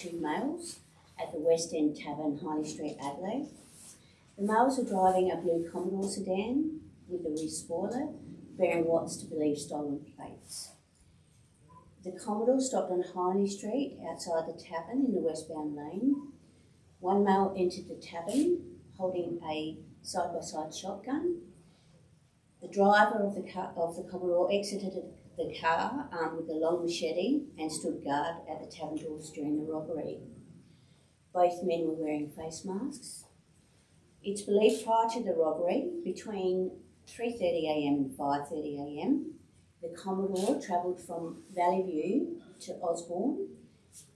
two males at the West End Tavern, Hindley Street, Adelaide. The males were driving a blue Commodore sedan with a rear spoiler, bearing what's to believe stolen plates. The Commodore stopped on Hindley Street outside the tavern in the westbound lane. One male entered the tavern holding a side by side shotgun. The driver of the car of the Commodore exited the car armed with a long machete and stood guard at the tavern doors during the robbery. Both men were wearing face masks. It's believed prior to the robbery, between 3.30am and 5.30am, the Commodore travelled from Valley View to Osborne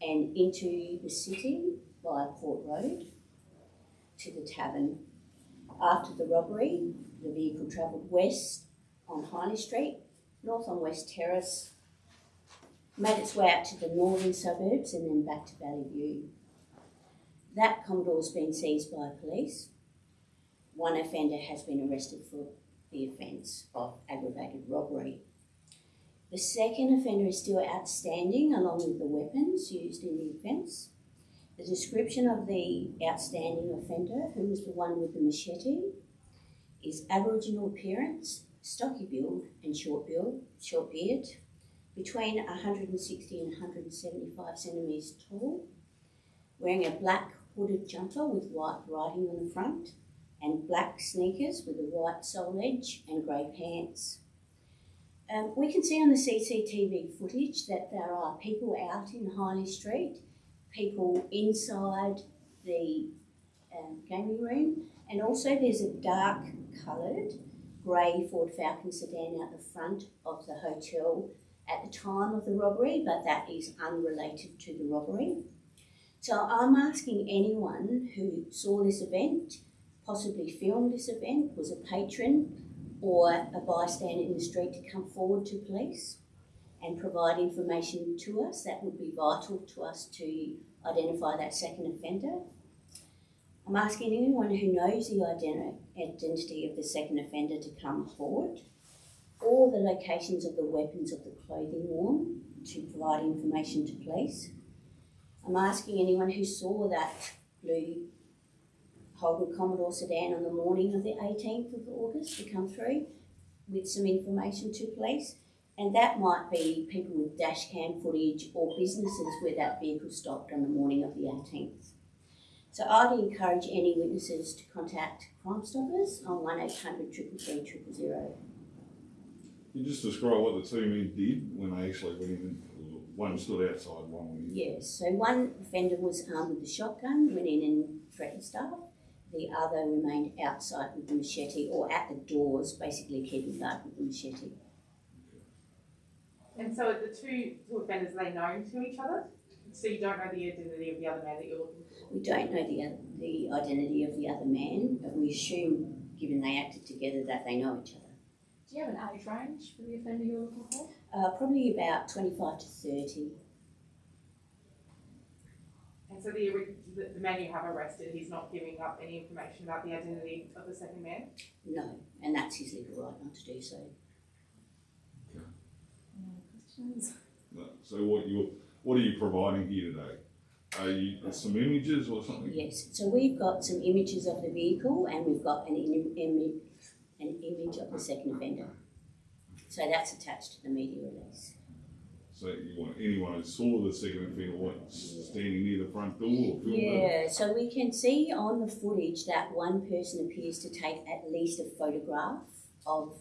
and into the city via Port Road to the tavern. After the robbery, the vehicle travelled west on Hindley Street, north on West Terrace, made its way out to the northern suburbs and then back to Valley View. That Commodore's been seized by police. One offender has been arrested for the offence of aggravated robbery. The second offender is still outstanding along with the weapons used in the offence. The description of the outstanding offender, who was the one with the machete, is Aboriginal appearance, stocky build and short build, short beard, between 160 and 175 centimetres tall, wearing a black hooded jumper with white writing on the front, and black sneakers with a white sole edge and grey pants. Um, we can see on the CCTV footage that there are people out in Hindley Street, people inside the um, gaming room, and also there's a dark coloured grey Ford Falcon sedan out the front of the hotel at the time of the robbery, but that is unrelated to the robbery. So I'm asking anyone who saw this event, possibly filmed this event, was a patron or a bystander in the street to come forward to police and provide information to us. That would be vital to us to identify that second offender. I'm asking anyone who knows the identi- identity of the second offender to come forward or the locations of the weapons of the clothing worn to provide information to police. I'm asking anyone who saw that blue Holden Commodore sedan on the morning of the 18th of August to come through with some information to police. And that might be people with dash cam footage or businesses where that vehicle stopped on the morning of the 18th. So I'd encourage any witnesses to contact Crime Stoppers on 1800 333 000. Can you just describe what the two men did when they actually went in? One stood outside, one went in. Yes, so one offender was armed with a shotgun, went in and threatened staff. The other remained outside with the machete or at the doors, basically keeping guard with the machete. And so the two, two offenders, are they known to each other? So you don't know the identity of the other man that you're looking for? We don't know the, the identity of the other man, but we assume, given they acted together, that they know each other. Do you have an age range for the offender you're looking for? Uh, probably about 25 to 30. And so the, the, the man you have arrested, he's not giving up any information about the identity of the second man? No, and that's his legal right not to do so. Okay. Any questions? No. So what you what are you providing here today? Are you some images or something? Yes, so we've got some images of the vehicle and we've got an, Im- an image of the second offender. So that's attached to the media release. So you want anyone who saw the second offender what, standing near the front door or filmed it? Yeah, so we can see on the footage that one person appears to take at least a photograph of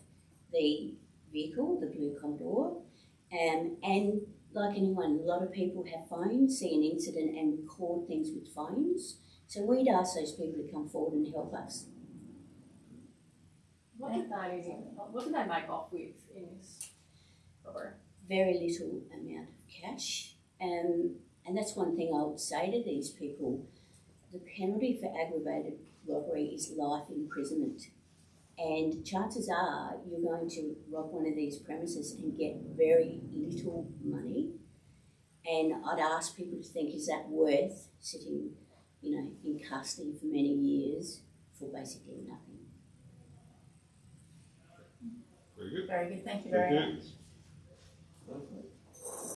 the vehicle, the blue Commodore. Um, and like anyone, a lot of people have phones, see an incident and record things with phones. So we'd ask those people to come forward and help us. What did they, what did they make off with in this robbery? Very little amount of cash. Um, and that's one thing I would say to these people. The penalty for aggravated robbery is life imprisonment. And chances are you're going to rob one of these premises and get very little money. And I'd ask people to think, is that worth sitting, you know, in custody for many years for basically nothing? Very good. Very good, thank you Thank very much.